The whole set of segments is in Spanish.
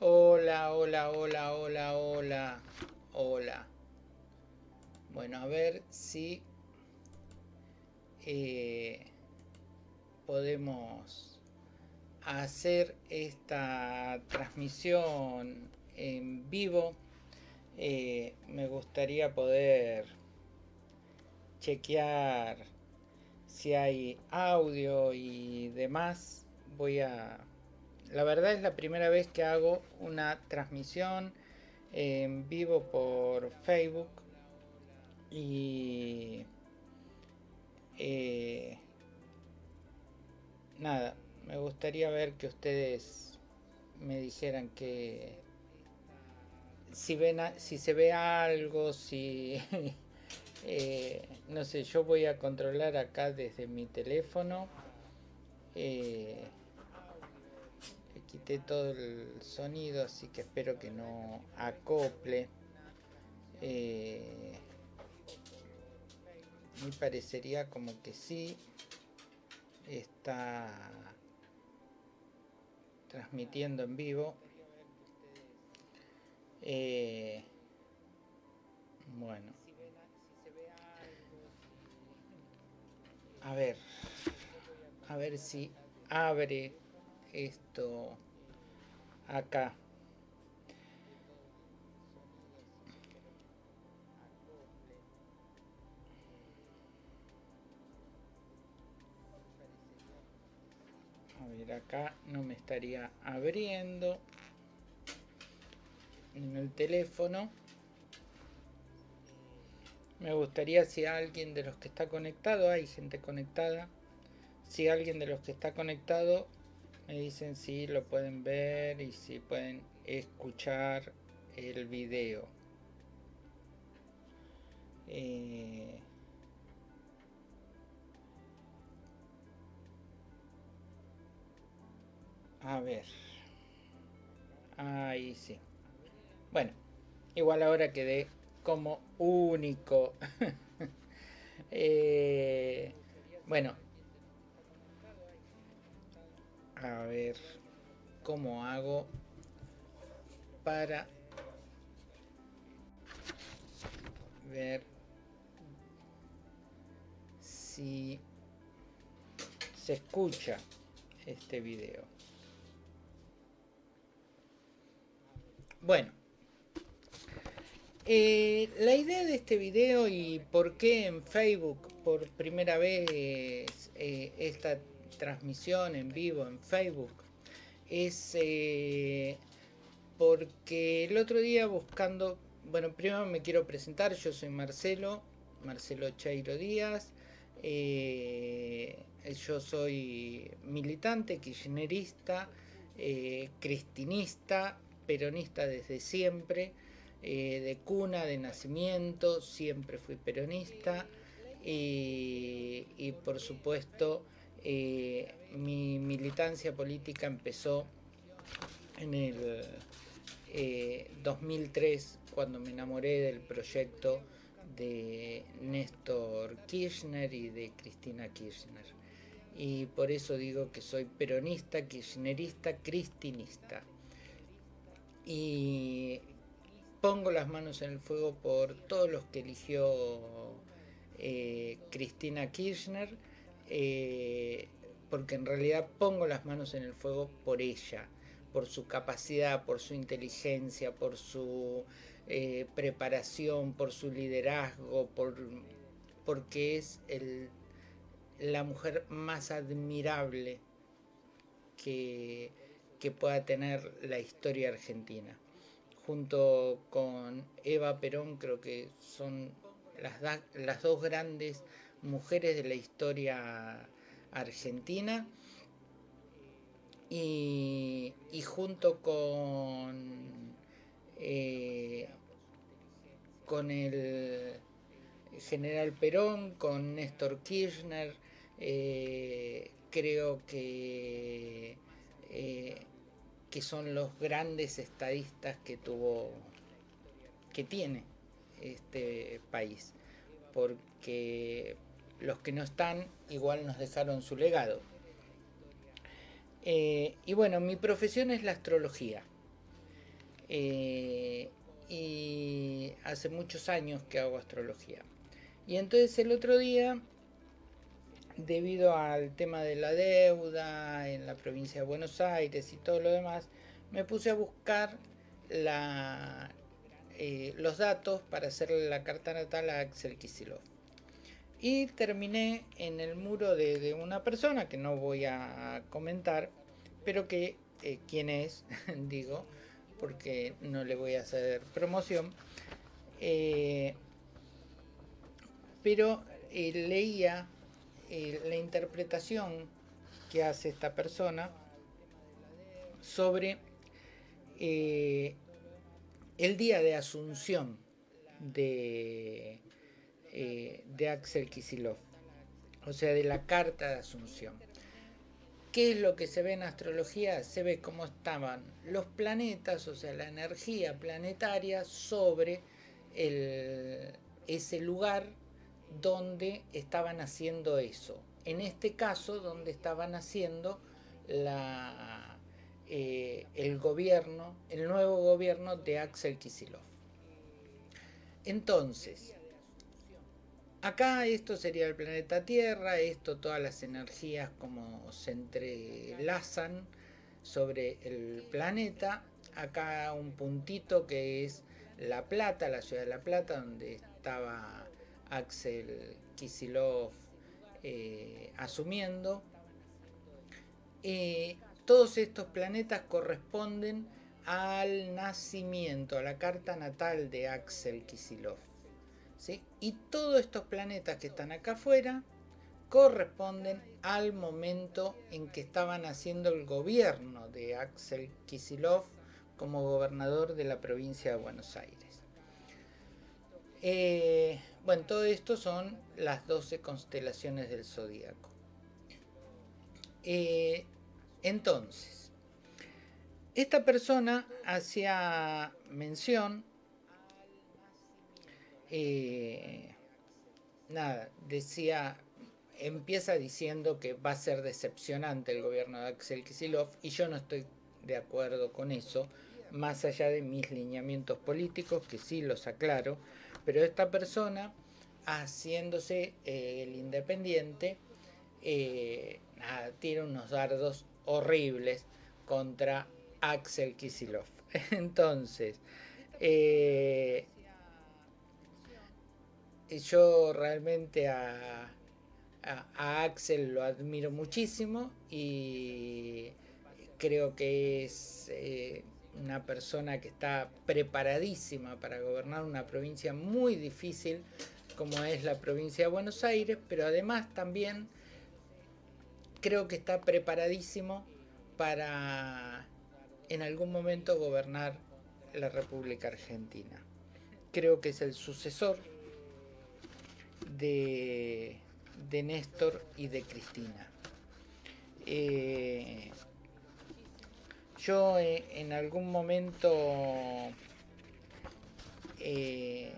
Hola, hola, hola, hola, hola, hola. Bueno, a ver si eh, podemos hacer esta transmisión en vivo. Eh, me gustaría poder chequear si hay audio y demás. Voy a la verdad es la primera vez que hago una transmisión en vivo por Facebook y eh, nada, me gustaría ver que ustedes me dijeran que si ven si se ve algo, si eh, no sé, yo voy a controlar acá desde mi teléfono. Eh, quité todo el sonido, así que espero que no acople. Eh, me parecería como que sí está transmitiendo en vivo. Eh, bueno. A ver. A ver si abre esto acá. A ver, acá no me estaría abriendo en el teléfono. Me gustaría si alguien de los que está conectado, hay gente conectada, si alguien de los que está conectado me dicen si lo pueden ver y si pueden escuchar el video. Eh, a ver. Ahí sí. Bueno, igual ahora quedé como único. eh, bueno, a ver cómo hago para ver si se escucha este video. Bueno, eh, la idea de este video y por qué en Facebook por primera vez eh, esta transmisión en vivo en Facebook es eh, porque el otro día buscando, bueno, primero me quiero presentar, yo soy Marcelo, Marcelo Chairo Díaz, eh, yo soy militante, kirchnerista, eh, cristinista, peronista desde siempre, de cuna, de nacimiento, siempre fui peronista y por supuesto eh, mi militancia política empezó en el 2003 eh, cuando me enamoré del proyecto de Néstor Kirchner y de Cristina Kirchner. Y por eso digo que soy peronista, kirchnerista, cristinista. Y pongo las manos en el fuego por todos los que eligió eh, Cristina Kirchner eh, porque en realidad pongo las manos en el fuego por ella, por su capacidad, por su inteligencia, por su eh, preparación, por su liderazgo, por, porque es la mujer más admirable que, pueda tener la historia argentina. Junto con Eva Perón creo que son las dos grandes mujeres de la historia argentina. Y, junto con eh, con el general Perón, con Néstor Kirchner, eh, creo que, eh, que son los grandes estadistas que tuvo, que tiene este país, porque los que no están igual nos dejaron su legado. Eh, y bueno, mi profesión es la astrología. Eh, y hace muchos años que hago astrología. Y entonces el otro día, debido al tema de la deuda en la provincia de Buenos Aires y todo lo demás, me puse a buscar eh, los datos para hacer la carta natal a Axel Kisilov. Y terminé en el muro de, una persona que no voy a comentar, pero que eh, quién es, digo, porque no le voy a hacer promoción. Eh, pero leía la interpretación que hace esta persona sobre el día de asunción de, eh, de Axel Kisilov, o sea, de la carta de asunción. ¿Qué es lo que se ve en astrología? Se ve cómo estaban los planetas, o sea, la energía planetaria sobre ese lugar donde estaban haciendo eso. En este caso, donde estaban haciendo eh, el gobierno, el nuevo gobierno de Axel Kisilov. Entonces, acá esto sería el planeta Tierra, esto todas las energías como se entrelazan sobre el planeta. Acá un puntito que es La Plata, la ciudad de La Plata, donde estaba Axel Kisilov eh, asumiendo. Eh, todos estos planetas corresponden al nacimiento, a la carta natal de Axel Kisilov. Y todos estos planetas que están acá afuera corresponden al momento en que estaban haciendo el gobierno de Axel Kisilov como gobernador de la provincia de Buenos Aires. Eh, bueno, todo esto son las 12 constelaciones del zodíaco. Eh, entonces, esta persona hacía mención, eh, nada, decía, empieza diciendo que va a ser decepcionante el gobierno de Axel Kisilov y yo no estoy de acuerdo con eso, más allá de mis lineamientos políticos, que sí los aclaro, pero esta persona, haciéndose eh, el independiente, eh, nada, tira unos dardos horribles contra Axel Kisilov. Entonces, eh, yo realmente a, Axel lo admiro muchísimo y creo que es eh, una persona que está preparadísima para gobernar una provincia muy difícil como es la provincia de Buenos Aires, pero además también creo que está preparadísimo para en algún momento gobernar la República Argentina. Creo que es el sucesor de, de Néstor y de Cristina. Eh, yo eh, en algún momento eh,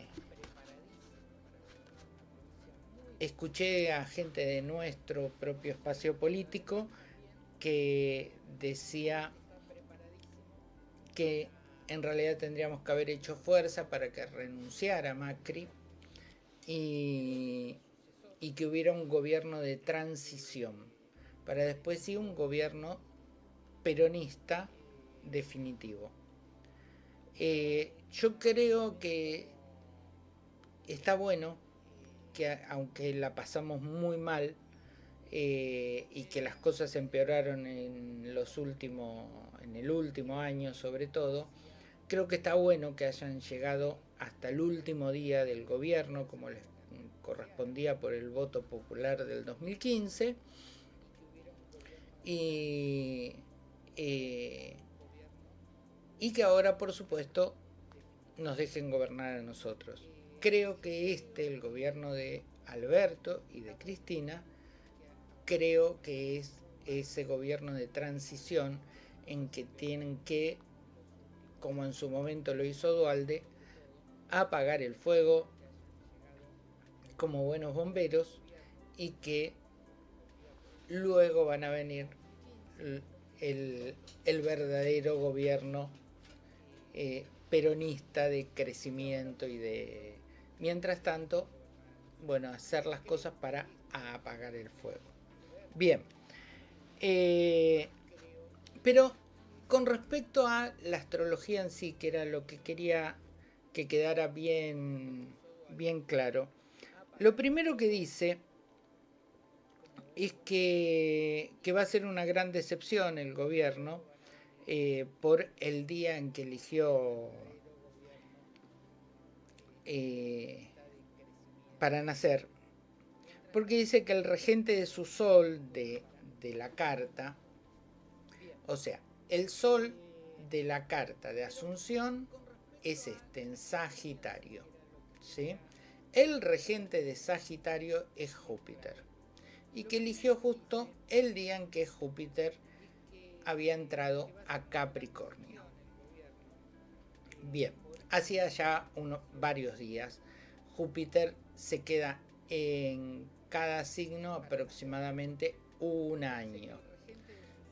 escuché a gente de nuestro propio espacio político que decía que en realidad tendríamos que haber hecho fuerza para que renunciara Macri y, que hubiera un gobierno de transición, para después sí un gobierno peronista definitivo. Eh, yo creo que está bueno que aunque la pasamos muy mal eh, y que las cosas empeoraron en los últimos, en el último año sobre todo, creo que está bueno que hayan llegado hasta el último día del gobierno, como les correspondía por el voto popular del 2015, y, eh, y que ahora, por supuesto, nos dejen gobernar a nosotros. Creo que este, el gobierno de Alberto y de Cristina, creo que es ese gobierno de transición en que tienen que, como en su momento lo hizo Dualde, apagar el fuego como buenos bomberos y que luego van a venir el, el verdadero gobierno eh, peronista de crecimiento y de... Mientras tanto, bueno, hacer las cosas para apagar el fuego. Bien. Eh, pero con respecto a la astrología en sí, que era lo que quería que quedara bien, bien claro, lo primero que dice es que, va a ser una gran decepción el gobierno eh, por el día en que eligió eh, para nacer, porque dice que el regente de su sol de, de la carta, o sea, el sol de la carta de Asunción es este, en Sagitario. ¿sí? El regente de Sagitario es Júpiter. Y que eligió justo el día en que Júpiter había entrado a Capricornio. Bien, hacía ya varios días. Júpiter se queda en cada signo aproximadamente un año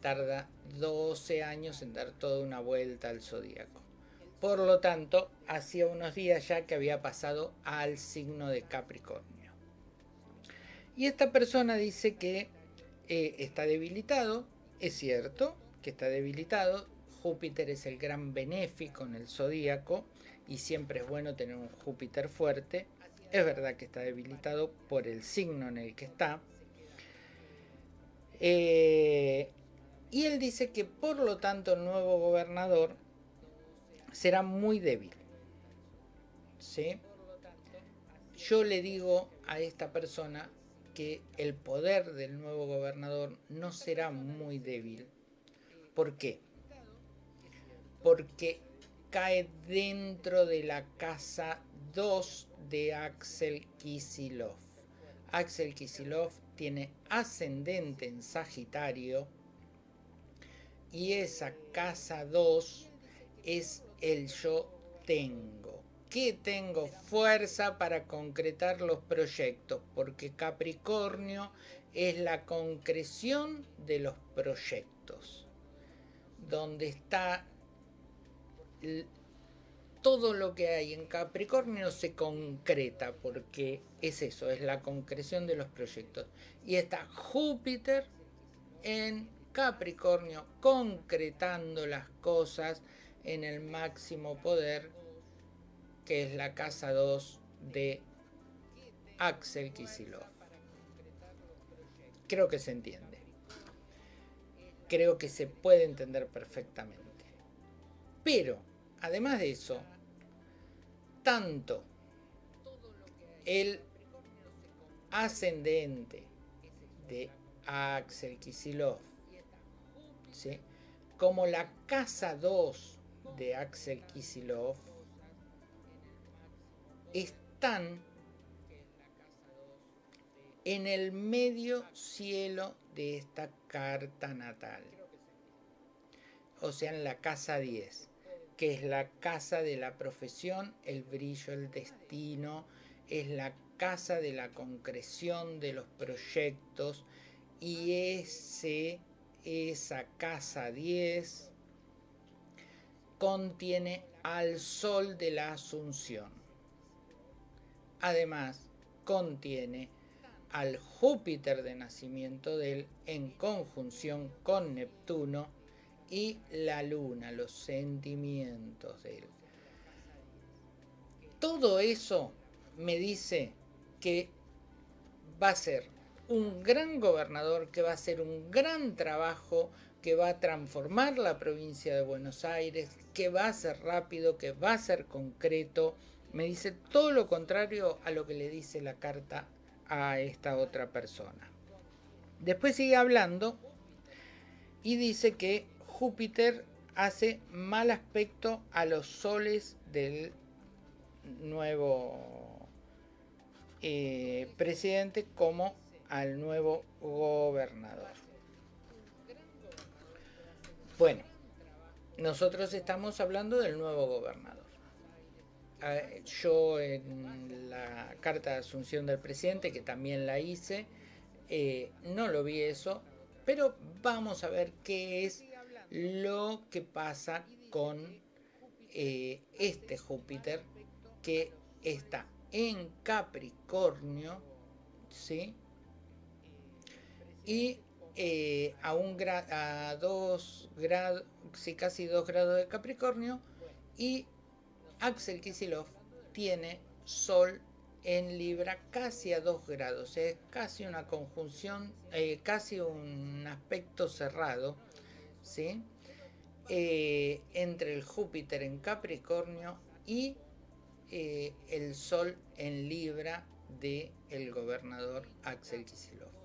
tarda 12 años en dar toda una vuelta al zodíaco. Por lo tanto, hacía unos días ya que había pasado al signo de Capricornio. Y esta persona dice que eh, está debilitado, es cierto que está debilitado, Júpiter es el gran benéfico en el zodíaco y siempre es bueno tener un Júpiter fuerte. Es verdad que está debilitado por el signo en el que está. Eh, y él dice que por lo tanto el nuevo gobernador será muy débil. ¿Sí? Yo le digo a esta persona que el poder del nuevo gobernador no será muy débil. ¿Por qué? Porque cae dentro de la casa 2 de Axel Kisilov. Axel Kisilov tiene ascendente en Sagitario y esa casa 2 es el yo tengo. Que tengo fuerza para concretar los proyectos, porque Capricornio es la concreción de los proyectos, donde está todo lo que hay en Capricornio se concreta, porque es eso, es la concreción de los proyectos. Y está Júpiter en Capricornio concretando las cosas en el máximo poder, que es la casa 2 de Axel Kisilov. Creo que se entiende. Creo que se puede entender perfectamente. Pero, además de eso, tanto el ascendente de Axel Kisilov como la casa 2 de Axel Kisilov, están en el medio cielo de esta carta natal. O sea, en la casa 10, que es la casa de la profesión, el brillo, el destino, es la casa de la concreción de los proyectos y ese esa casa 10 contiene al Sol de la Asunción. Además, contiene al Júpiter de nacimiento de él en conjunción con Neptuno y la Luna, los sentimientos de él. Todo eso me dice que va a ser un gran gobernador que va a hacer un gran trabajo, que va a transformar la provincia de Buenos Aires, que va a ser rápido, que va a ser concreto. Me dice todo lo contrario a lo que le dice la carta a esta otra persona. Después sigue hablando y dice que Júpiter hace mal aspecto a los soles del nuevo eh, presidente como al nuevo gobernador. Bueno, nosotros estamos hablando del nuevo gobernador. Ah, yo en la carta de asunción del presidente, que también la hice, eh, no lo vi eso, pero vamos a ver qué es lo que pasa con eh, este Júpiter que está en Capricornio, ¿sí? Y eh, a, un a dos grados, sí, casi dos grados de Capricornio, y Axel Kisilov tiene Sol en Libra casi a 2 grados, es casi una conjunción, eh, casi un aspecto cerrado, ¿sí? Eh, entre el Júpiter en Capricornio y el Sol en Libra de el gobernador Axel Kisilov.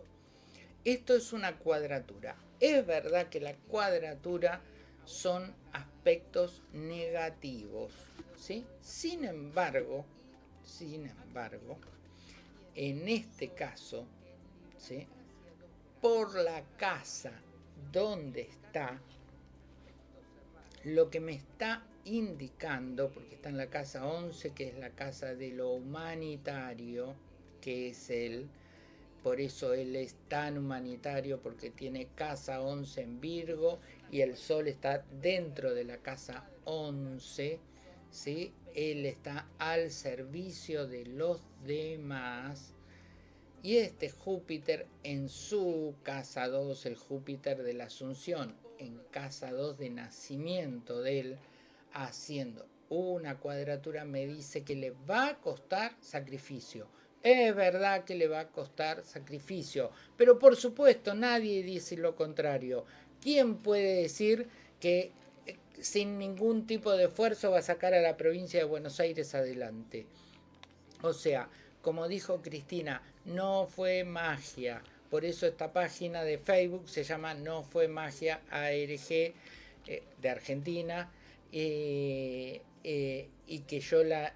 Esto es una cuadratura. Es verdad que la cuadratura son aspectos negativos, ¿sí? Sin embargo, sin embargo, en este caso, ¿sí? por la casa donde está, lo que me está indicando, porque está en la casa 11, que es la casa de lo humanitario, que es él, por eso él es tan humanitario, porque tiene casa 11 en Virgo y el sol está dentro de la casa 11, ¿sí? Él está al servicio de los demás. Y este Júpiter en su casa 2, el Júpiter de la Asunción, en casa 2 de nacimiento de él, haciendo una cuadratura, me dice que le va a costar sacrificio. Es verdad que le va a costar sacrificio, pero por supuesto nadie dice lo contrario. ¿Quién puede decir que sin ningún tipo de esfuerzo va a sacar a la provincia de Buenos Aires adelante. O sea, como dijo Cristina, no fue magia. Por eso esta página de Facebook se llama No fue magia ARG eh, de Argentina eh, eh, y que yo la,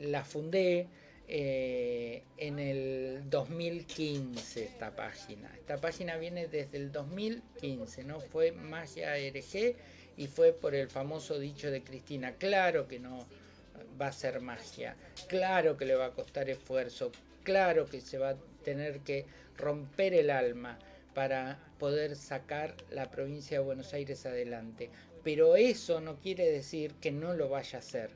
la fundé en el 2015 esta página. Esta página viene desde el 2015, no fue magia ARG y fue por el famoso dicho de Cristina, claro que no va a ser magia, claro que le va a costar esfuerzo, claro que se va a tener que romper el alma para poder sacar la provincia de Buenos Aires adelante. Pero eso no quiere decir que no lo vaya a hacer,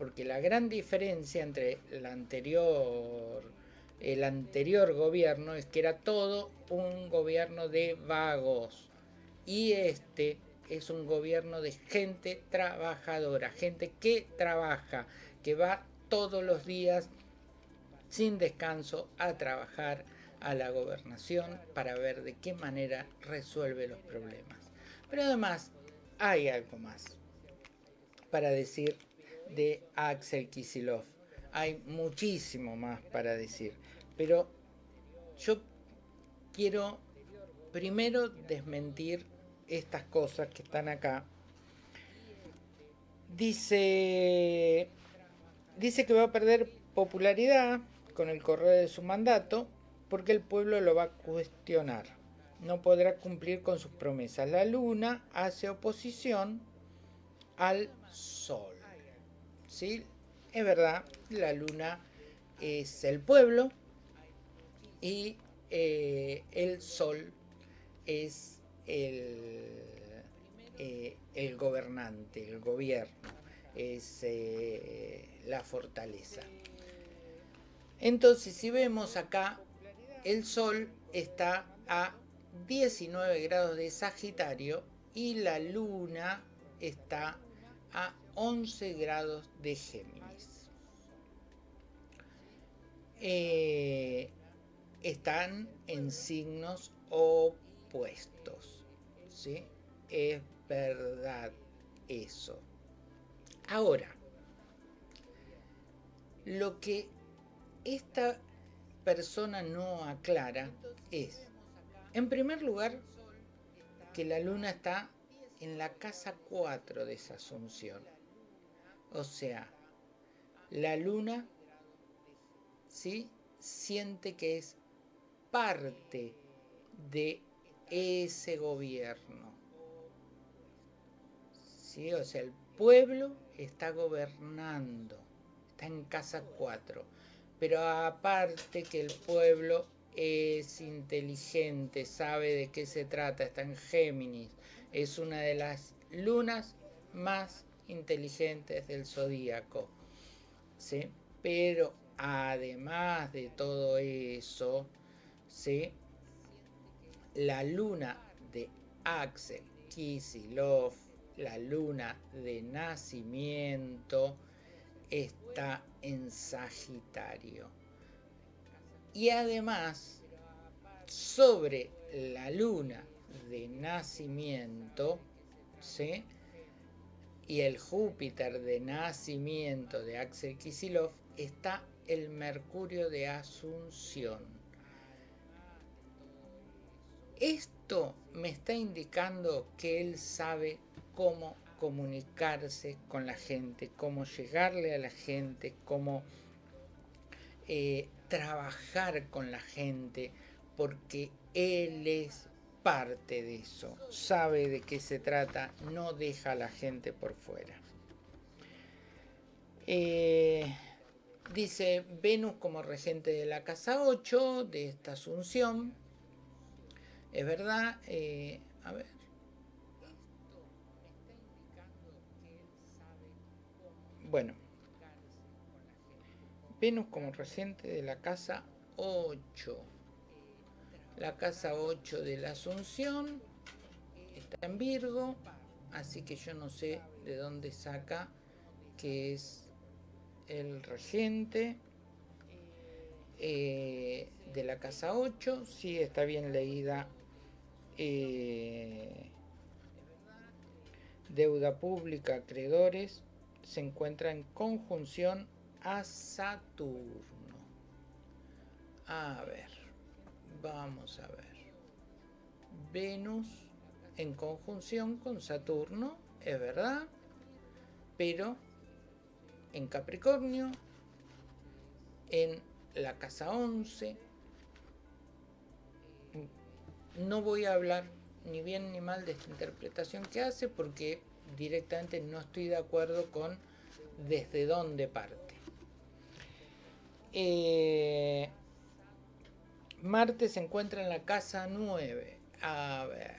porque la gran diferencia entre el anterior, gobierno es que era todo un gobierno de vagos y este es un gobierno de gente trabajadora, gente que trabaja, que va todos los días sin descanso a trabajar a la gobernación para ver de qué manera resuelve los problemas. Pero además hay algo más para decir de Axel Kisilov. Hay muchísimo más para decir, pero yo quiero primero desmentir estas cosas que están acá. Dice, dice que va a perder popularidad con el correr de su mandato porque el pueblo lo va a cuestionar. No podrá cumplir con sus promesas. La luna hace oposición al sol. ¿Sí? Es verdad, la luna es el pueblo y eh, el sol es eh, el, gobernante, el gobierno, es eh, la fortaleza. Entonces, si vemos acá, el Sol está a 19 grados de Sagitario y la Luna está a 11 grados de Géminis. Eh, están en signos opuestos. ¿sí? Es verdad eso. Ahora, lo que esta persona no aclara es, en primer lugar, que la luna está en la casa 4 de esa asunción. O sea, la luna ¿sí? siente que es parte de ese gobierno. ¿Sí? O sea, el pueblo está gobernando, está en casa 4. Pero aparte que el pueblo es inteligente, sabe de qué se trata, está en Géminis, es una de las lunas más inteligentes del zodíaco. ¿sí? Pero además de todo eso, ¿sí? la luna de Axel Kisilov, la luna de nacimiento, está en Sagitario. Y además, sobre la luna de nacimiento, ¿sí? Y el Júpiter de nacimiento de Axel Kisilov, está el Mercurio de Asunción. Esto me está indicando que él sabe cómo comunicarse con la gente, cómo llegarle a la gente, cómo eh, trabajar con la gente, porque él es parte de eso, sabe de qué se trata, no deja a la gente por fuera. Eh, dice Venus como regente de la casa 8 de esta asunción. Es verdad, eh, a ver. Bueno, Venus como regente de la casa 8. La casa 8 de la Asunción está en Virgo, así que yo no sé de dónde saca que es el regente eh, de la casa 8. Sí, está bien leída. Eh, deuda pública, acreedores, se encuentra en conjunción a Saturno. A ver, vamos a ver. Venus en conjunción con Saturno, es verdad, pero en Capricornio, en la casa 11. No voy a hablar ni bien ni mal de esta interpretación que hace porque directamente no estoy de acuerdo con desde dónde parte. Eh, Marte se encuentra en la casa 9. A ver,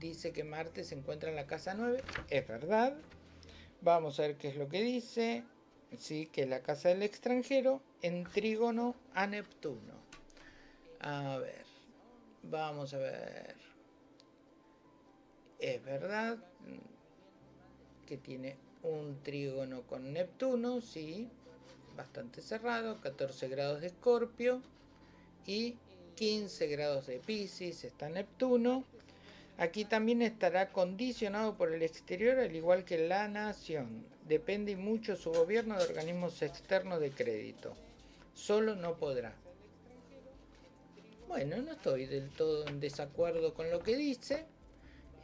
dice que Marte se encuentra en la casa 9. Es verdad. Vamos a ver qué es lo que dice. Sí, que la casa del extranjero en trígono a Neptuno. A ver, vamos a ver. Es verdad que tiene un trígono con Neptuno, sí, bastante cerrado, 14 grados de Escorpio y 15 grados de Pisces, está Neptuno. Aquí también estará condicionado por el exterior, al igual que la nación. Depende mucho su gobierno de organismos externos de crédito. Solo no podrá. Bueno, no estoy del todo en desacuerdo con lo que dice.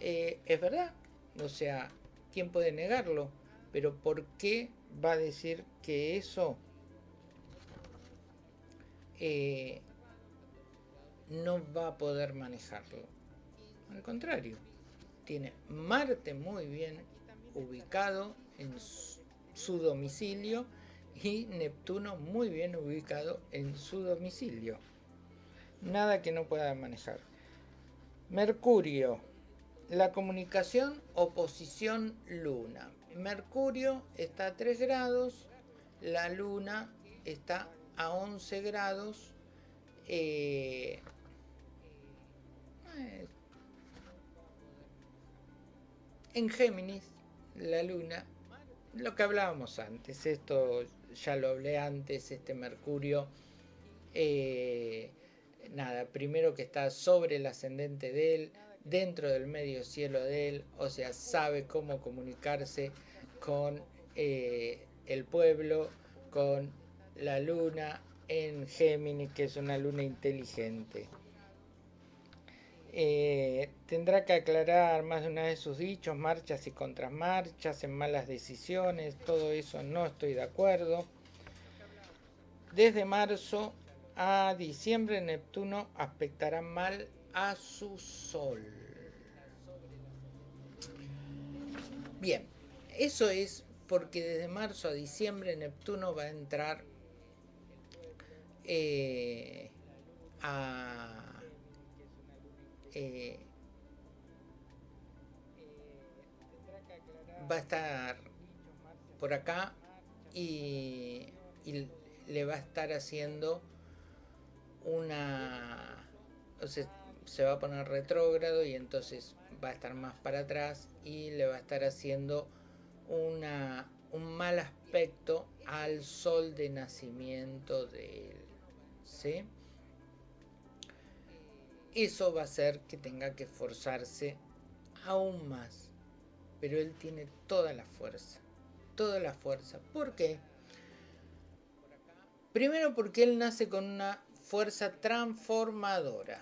Eh, es verdad. O sea, ¿quién puede negarlo? Pero ¿por qué va a decir que eso eh, no va a poder manejarlo. Al contrario, tiene Marte muy bien ubicado en su domicilio y Neptuno muy bien ubicado en su domicilio. Nada que no pueda manejar. Mercurio, la comunicación, oposición luna. Mercurio está a 3 grados, la luna está a 11 grados. Eh, en Géminis, la luna, lo que hablábamos antes, esto ya lo hablé antes, este Mercurio, eh, nada, primero que está sobre el ascendente de él, dentro del medio cielo de él, o sea, sabe cómo comunicarse con eh, el pueblo, con la luna en Géminis, que es una luna inteligente. Eh, tendrá que aclarar más de una vez sus dichos, marchas y contramarchas, en malas decisiones, todo eso no estoy de acuerdo. Desde marzo a diciembre Neptuno aspectará mal a su Sol. Bien, eso es porque desde marzo a diciembre Neptuno va a entrar eh, va a estar por acá y, le va a estar haciendo una... O sea, se va a poner retrógrado y entonces va a estar más para atrás y le va a estar haciendo una, un mal aspecto al sol de nacimiento de él. ¿sí? Eso va a hacer que tenga que esforzarse aún más. Pero él tiene toda la fuerza. Toda la fuerza. ¿Por qué? Primero porque él nace con una fuerza transformadora.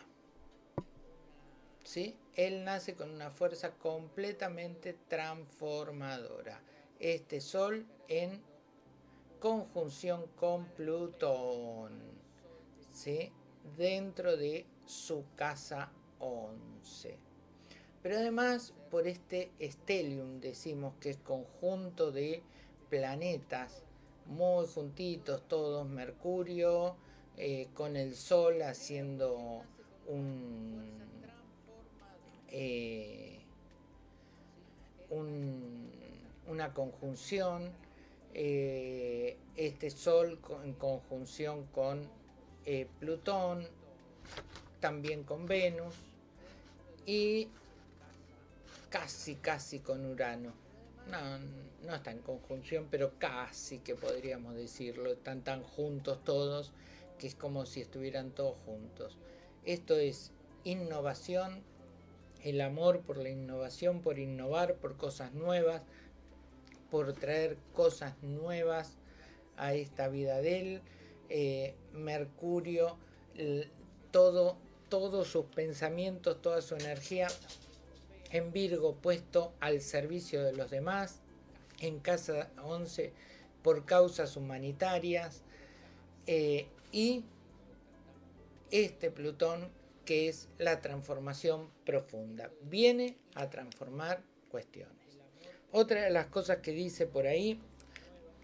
¿Sí? Él nace con una fuerza completamente transformadora. Este Sol en conjunción con Plutón. ¿Sí? Dentro de su casa 11. Pero además por este stellium decimos que es conjunto de planetas muy juntitos todos, Mercurio eh, con el Sol haciendo un, eh, una conjunción, eh, este Sol en conjunción con Plutón, también con Venus y casi, casi con Urano. No, no está en conjunción, pero casi que podríamos decirlo. Están tan juntos todos que es como si estuvieran todos juntos. Esto es innovación, el amor por la innovación, por innovar, por cosas nuevas, por traer cosas nuevas a esta vida de él. Eh, Mercurio, todo todos sus pensamientos, toda su energía en Virgo puesto al servicio de los demás, en casa 11 por causas humanitarias eh, y este Plutón que es la transformación profunda, viene a transformar cuestiones. Otra de las cosas que dice por ahí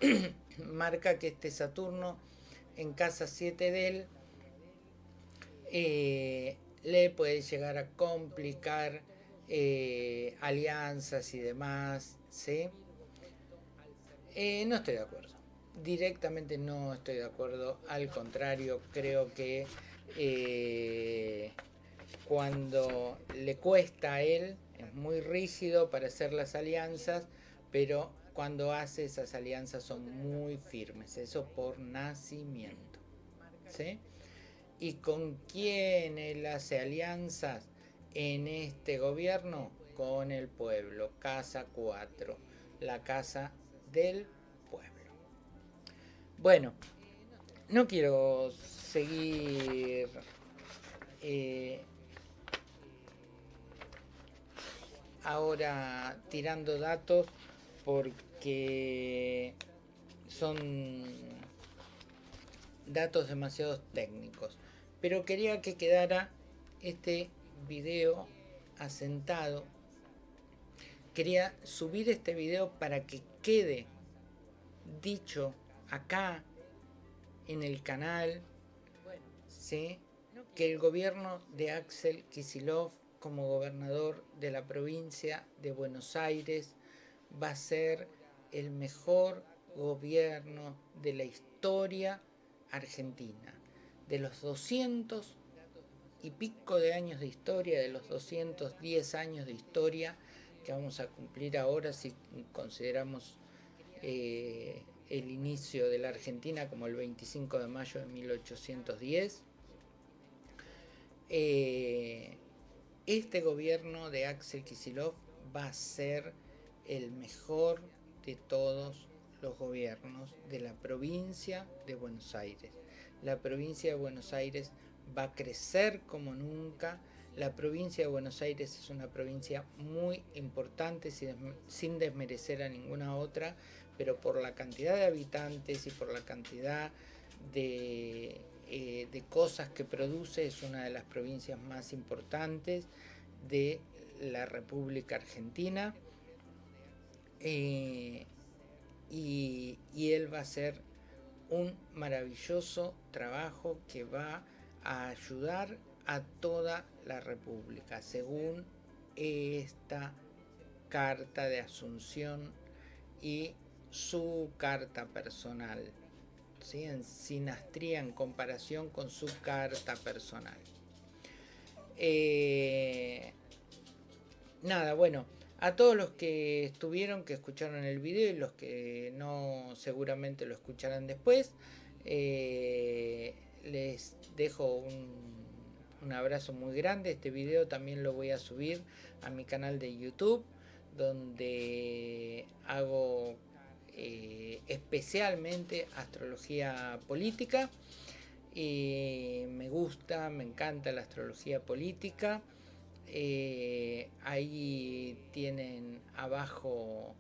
marca que este Saturno en casa 7 de él eh, le puede llegar a complicar eh, alianzas y demás, ¿sí? Eh, no estoy de acuerdo. Directamente no estoy de acuerdo. Al contrario, creo que cuando le cuesta a él, es muy rígido para hacer las alianzas, pero cuando hace esas alianzas son muy firmes. Eso por nacimiento. ¿Sí? ¿Y con quién él hace alianzas en este gobierno? Con el pueblo, Casa 4, la casa del pueblo. Bueno, no quiero seguir eh, ahora tirando datos porque son datos demasiado técnicos pero quería que quedara este video asentado quería subir este video para que quede dicho acá en el canal ¿sí? que el gobierno de Axel Kisilov como gobernador de la provincia de Buenos Aires va a ser el mejor gobierno de la historia argentina de los 200 y pico de años de historia, de los 210 años de historia que vamos a cumplir ahora si consideramos eh, el inicio de la Argentina como el 25 de mayo de 1810. Eh, este gobierno de Axel Kisilov va a ser el mejor de todos los gobiernos de la provincia de Buenos Aires la provincia de Buenos Aires va a crecer como nunca. La provincia de Buenos Aires es una provincia muy importante sin desmerecer a ninguna otra, pero por la cantidad de habitantes y por la cantidad de, eh, cosas que produce es una de las provincias más importantes de la República Argentina. Eh, y, y él va a ser un maravilloso trabajo que va a ayudar a toda la República, según esta carta de asunción y su carta personal, ¿sí? en sinastría en comparación con su carta personal. Eh, nada, bueno, a todos los que estuvieron, que escucharon el video y los que no seguramente lo escucharán después, eh, les dejo un, abrazo muy grande. Este video también lo voy a subir a mi canal de YouTube, donde hago eh, especialmente astrología política. Me gusta, me encanta la astrología política. Eh, ahí tienen abajo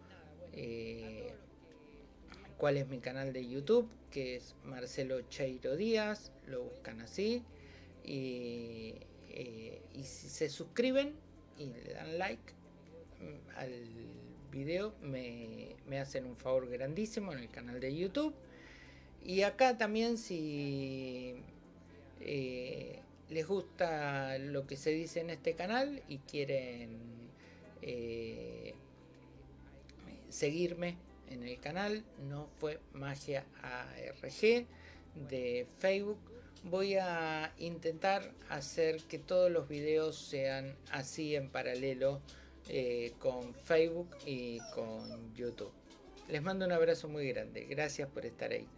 cuál es mi canal de YouTube, que es Marcelo Cheiro Díaz, lo buscan así. Y, eh, si se suscriben y le dan like al video, me, hacen un favor grandísimo en el canal de YouTube. Y acá también si eh, les gusta lo que se dice en este canal y quieren eh, seguirme en el canal, no fue magia ARG de Facebook. Voy a intentar hacer que todos los videos sean así en paralelo eh, con Facebook y con YouTube. Les mando un abrazo muy grande. Gracias por estar ahí.